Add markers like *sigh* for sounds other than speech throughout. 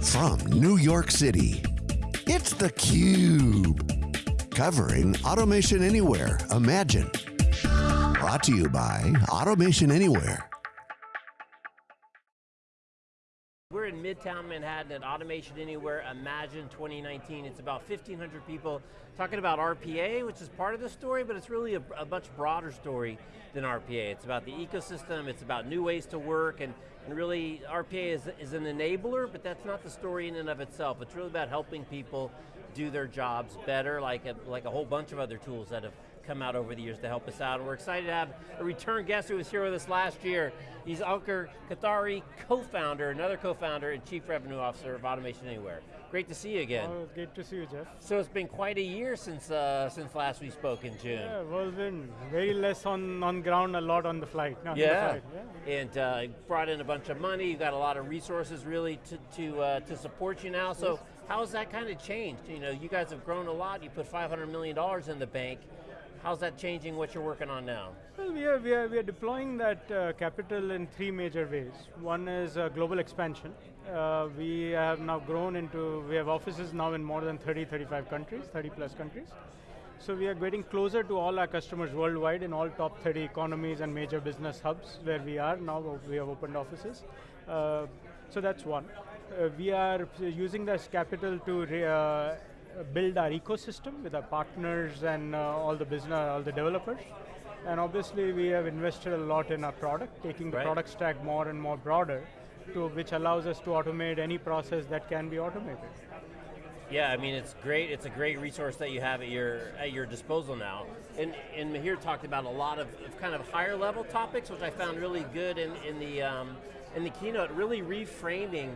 From New York City, it's theCUBE. Covering Automation Anywhere, Imagine. Brought to you by Automation Anywhere. Midtown Manhattan at Automation Anywhere Imagine 2019. It's about 1,500 people talking about RPA, which is part of the story, but it's really a, a, much broader story than RPA. It's about the ecosystem, it's about new ways to work, and, and really RPA is, is an enabler, but that's not the story in and of itself. It's really about helping people do their jobs better, like a, like a whole bunch of other tools that have come out over the years to help us out. And we're excited to have a return guest who was here with us last year. He's Ankur Kothari, co-founder, another co-founder and chief revenue officer of Automation Anywhere. Great to see you again. Oh, great to see you, Jeff. So it's been quite a year since uh, since last we spoke in June. Yeah, well it's been very less on, on ground, a lot on the flight. Yeah. The flight. yeah, and uh, brought in a bunch of money, you got a lot of resources really to, to, uh, to support you now. So yes. how has that kind of changed? You know, you guys have grown a lot, you put $500 million in the bank. How's that changing what you're working on now? Well, we are, we are, we are deploying that uh, capital in three major ways. One is uh, global expansion. Uh, we have now grown into, we have offices now in more than 30, 35 countries, 30 plus countries. So we are getting closer to all our customers worldwide in all top 30 economies and major business hubs where we are now, we have opened offices. Uh, so that's one. Uh, we are using this capital to uh, build our ecosystem with our partners and uh, all the business, all the developers. And obviously we have invested a lot in our product, taking the right. product stack more and more broader, to which allows us to automate any process that can be automated. Yeah, I mean it's great. It's a great resource that you have at your at your disposal now. And and Mihir talked about a lot of, of kind of higher level topics, which I found really good in in the um, in the keynote. Really reframing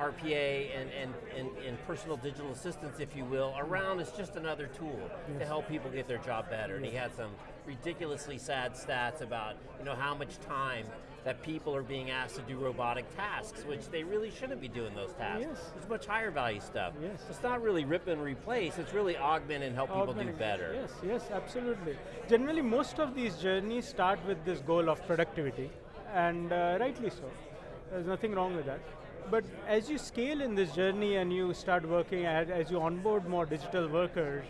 RPA and, and, and, and, personal digital assistants, if you will, around as just another tool yes. to help people get their job better. And he had some ridiculously sad stats about you know, how much time that people are being asked to do robotic tasks, which they really shouldn't be doing those tasks. Yes. It's much higher value stuff. Yes. It's not really rip and replace, it's really augment and help people do better. Yes, yes, absolutely. Generally, most of these journeys start with this goal of productivity, and uh, rightly so. There's nothing wrong with that. But as you scale in this journey and you start working, at, as you onboard more digital workers,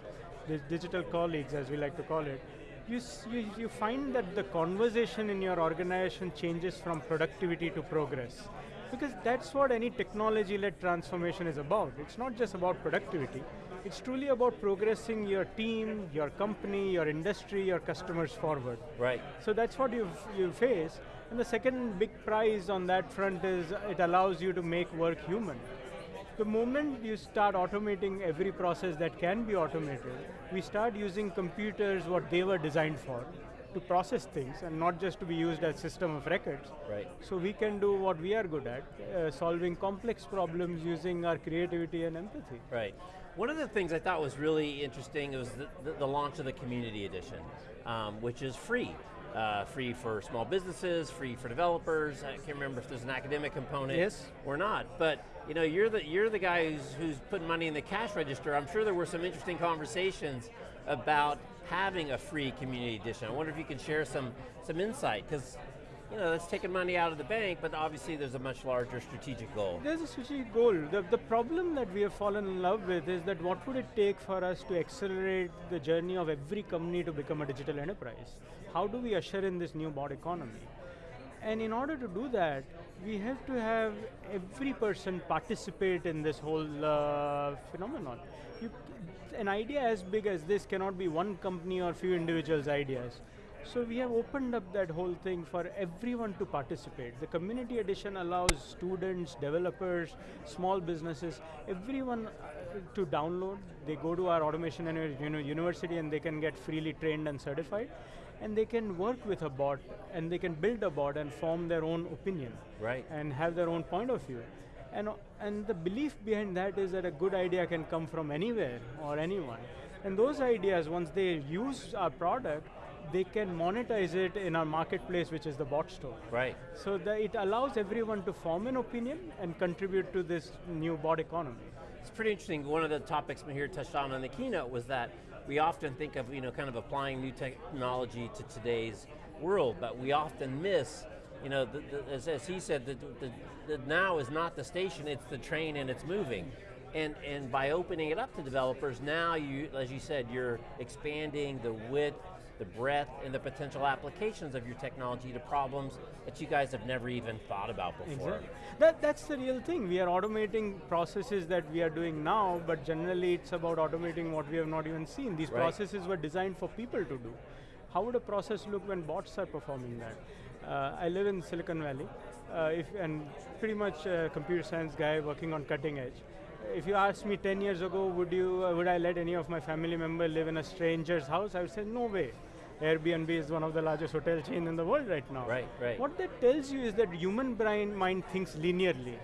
digital colleagues as we like to call it, you, you, you find that the conversation in your organization changes from productivity to progress. Because that's what any technology-led transformation is about. It's not just about productivity, it's truly about progressing your team, your company, your industry, your customers forward. Right. So that's what you you face, and the second big prize on that front is it allows you to make work human. The moment you start automating every process that can be automated, we start using computers what they were designed for, to process things and not just to be used as system of records. Right. So we can do what we are good at, uh, solving complex problems using our creativity and empathy. Right. One of the things I thought was really interesting was the, the, the launch of the Community Edition, um, which is free uh, free for small businesses, free for developers. I can't remember if there's an academic component yes. or not. But you know, you're the you're the guy who's who's putting money in the cash register. I'm sure there were some interesting conversations about having a free community edition. I wonder if you can share some some insight because you know, that's taking money out of the bank, but obviously there's a much larger strategic goal. There's a strategic goal. The, the problem that we have fallen in love with is that what would it take for us to accelerate the journey of every company to become a digital enterprise? How do we usher in this new bot economy? And in order to do that, we have to have every person participate in this whole uh, phenomenon. You, an idea as big as this cannot be one company or few individuals' ideas. So we have opened up that whole thing for everyone to participate. The community edition allows students, developers, small businesses, everyone uh, to download. They go to our automation and university and they can get freely trained and certified. And they can work with a bot and they can build a bot and form their own opinion. Right. And have their own point of view. And, and the belief behind that is that a good idea can come from anywhere or anyone. And those ideas, once they use our product, they can monetize it in our marketplace, which is the bot store. Right. So that it allows everyone to form an opinion and contribute to this new bot economy. It's pretty interesting. One of the topics Mihir touched on in the keynote was that we often think of you know, kind of applying new technology to today's world, but we often miss you know, the, the, as, as, he said, the, the, now is not the station, it's the train and it's moving. And, and by opening it up to developers, now you, as you said, you're expanding the width, the breadth, and the potential applications of your technology to problems that you guys have never even thought about before. Exactly. That, that's the real thing. We are automating processes that we are doing now, but generally it's about automating what we have not even seen. These right. processes were designed for people to do. How would a process look when bots are performing that? Uh, I live in Silicon Valley, uh, if, and pretty much a computer science guy working on cutting edge. If you asked me 10 years ago, would, you, uh, would I let any of my family member live in a stranger's house? I would say, no way. Airbnb is one of the largest hotel chain in the world right now. Right, right. What that tells you is that human brain mind thinks linearly,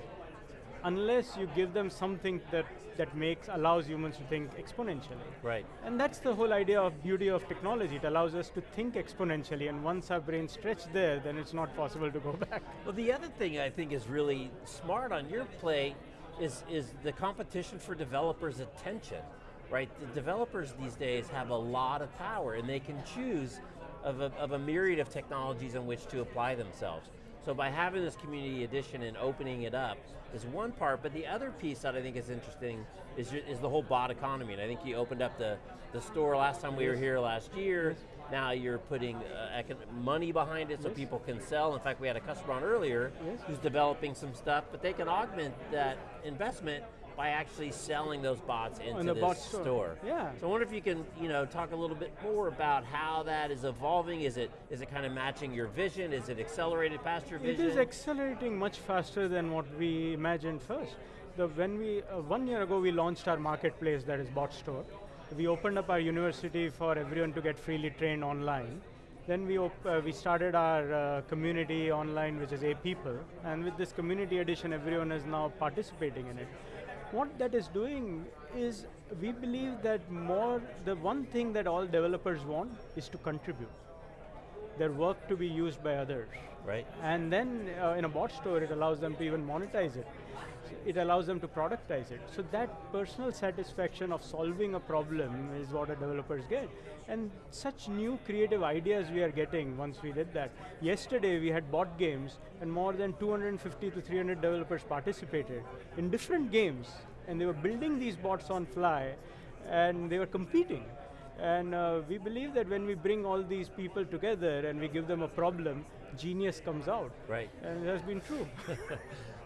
unless you give them something that that makes allows humans to think exponentially. Right. And that's the whole idea of beauty of technology. It allows us to think exponentially, and once our brain stretched there, then it's not possible to go *laughs* back. Well, the other thing I think is really smart on your play is is the competition for developers' attention right? The developers these days have a lot of power and they can choose of a, of a myriad of technologies in which to apply themselves. So by having this community edition and opening it up is one part, but the other piece that I think is interesting is, is the whole bot economy. And I think you opened up the, the store last time we were here last year. Now you're putting uh, money behind it so yes. people can sell. In fact, we had a customer on earlier yes. who's developing some stuff, but they can augment that investment by actually selling those bots into In the this bot store. store. Yeah. So I wonder if you can, you know, talk a little bit more about how that is evolving. Is it is it kind of matching your vision? Is it accelerated past your vision? It is accelerating much faster than what we imagined first. The, when we uh, one year ago we launched our marketplace that is Bot Store. We opened up our university for everyone to get freely trained online. Then we, uh, we started our uh, community online, which is A People, and with this community edition, everyone is now participating in it what that is doing is we believe that more, the one thing that all developers want is to contribute. Their work to be used by others. Right. And then uh, in a bot store, it allows them to even monetize it. It allows them to productize it. So that personal satisfaction of solving a problem is what the developers get. And such new creative ideas we are getting once we did that. Yesterday we had bot games and more than 250 to 300 developers participated in different games and they were building these bots on fly and they were competing. And uh, we believe that when we bring all these people together and we give them a problem, genius comes out. Right. And it has been true. *laughs*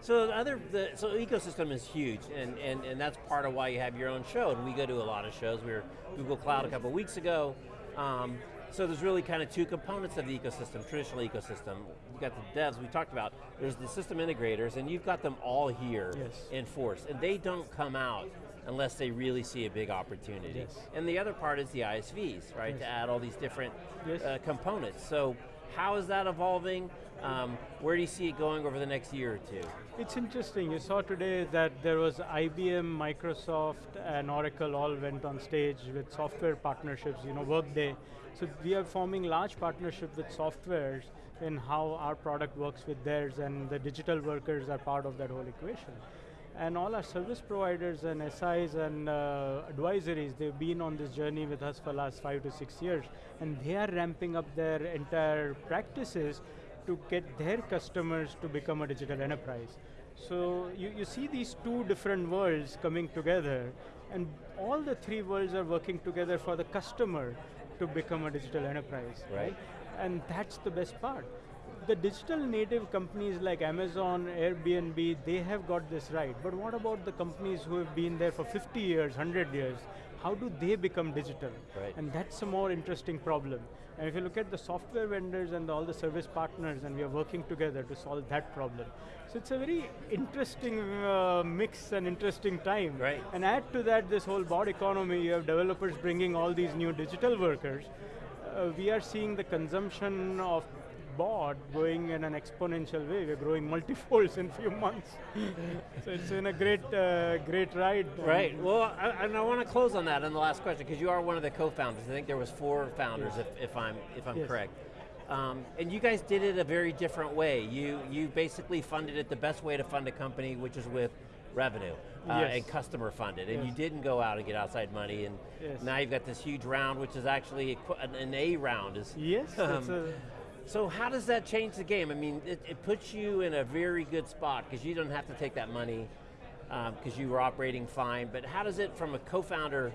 so the other, the, so ecosystem is huge, and, and, and that's part of why you have your own show, and we go to a lot of shows. We were Google Cloud a couple of weeks ago. Um, so there's really kind of two components of the ecosystem, traditional ecosystem. You've got the devs we talked about, there's the system integrators, and you've got them all here yes. in force, and they don't come out unless they really see a big opportunity. Yes. And the other part is the ISVs, right, yes. to add all these different uh, components. So how is that evolving? Um, where do you see it going over the next year or two? It's interesting. You saw today that there was IBM, Microsoft, and Oracle all went on stage with software partnerships, you know, Workday. So we are forming large partnership with softwares in how our product works with theirs and the digital workers are part of that whole equation. And all our service providers and SIs and uh, advisories, they've been on this journey with us for the last five to six years, and they are ramping up their entire practices to get their customers to become a digital enterprise. So you, you see these two different worlds coming together, and all the three worlds are working together for the customer to become a digital enterprise, right? right? And that's the best part the digital native companies like Amazon, Airbnb, they have got this right. But what about the companies who have been there for 50 years, 100 years? How do they become digital? Right. And that's a more interesting problem. And if you look at the software vendors and all the service partners, and we are working together to solve that problem. So it's a very interesting uh, mix and interesting time. Right. And add to that this whole bot economy, you have developers bringing all these new digital workers. Uh, we are seeing the consumption of bot going in an exponential way. We're growing multifolds in few months. so it's in a great, uh, great ride. Right, well, I, and I want to close on that in the last question, because you are one of the co-founders. I think there was four founders, yes. if, if, I'm, if I'm yes. correct. Um, and you guys did it a very different way. You, you basically funded it the best way to fund a company, which is with revenue. Uh, yes. and customer funded, and yes. you didn't go out and get outside money, and yes. now you've got this huge round, which is actually an A round. Is yes, um, So how does that change the game? I mean, it, it puts you in a very good spot because you don't have to take that money because you were operating fine, but how does it, from a co-founder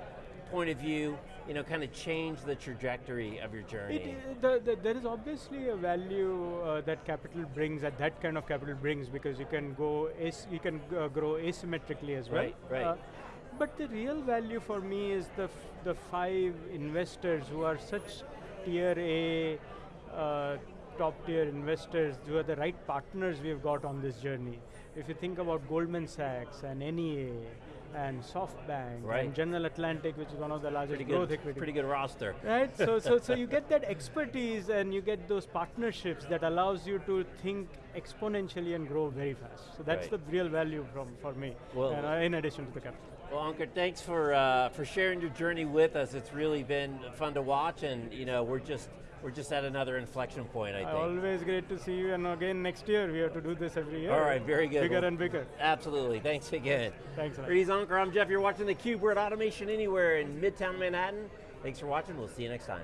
point of view, you know, kind of change the trajectory of your journey? It, the, the, there is obviously a value uh, that capital brings, that that kind of capital brings, because you can go, as, you can uh, grow asymmetrically as well. Right, right. Uh, but the real value for me is the the five investors who are such tier A, uh, top tier investors, who are the right partners we've got on this journey. If you think about Goldman Sachs and NEA, and SoftBank right. and General Atlantic, which is one of the largest pretty growth good, equity. Pretty good roster. Right, so, so, so *laughs* you get that expertise and you get those partnerships that allows you to think exponentially and grow very fast. So that's right. the real value from, for me, well, uh, in addition to the capital. Well, Ankur, thanks for, uh, for sharing your journey with us. It's really been fun to watch and you know, we're just we're just at another inflection point, I think. Always great to see you, and again next year we have to do this every year. All right, very good. Bigger well, and bigger. Absolutely, thanks again. Thanks. He's Ankur, I'm Jeff, you're watching theCUBE, we're at Automation Anywhere in Midtown Manhattan. Thanks for watching, we'll see you next time.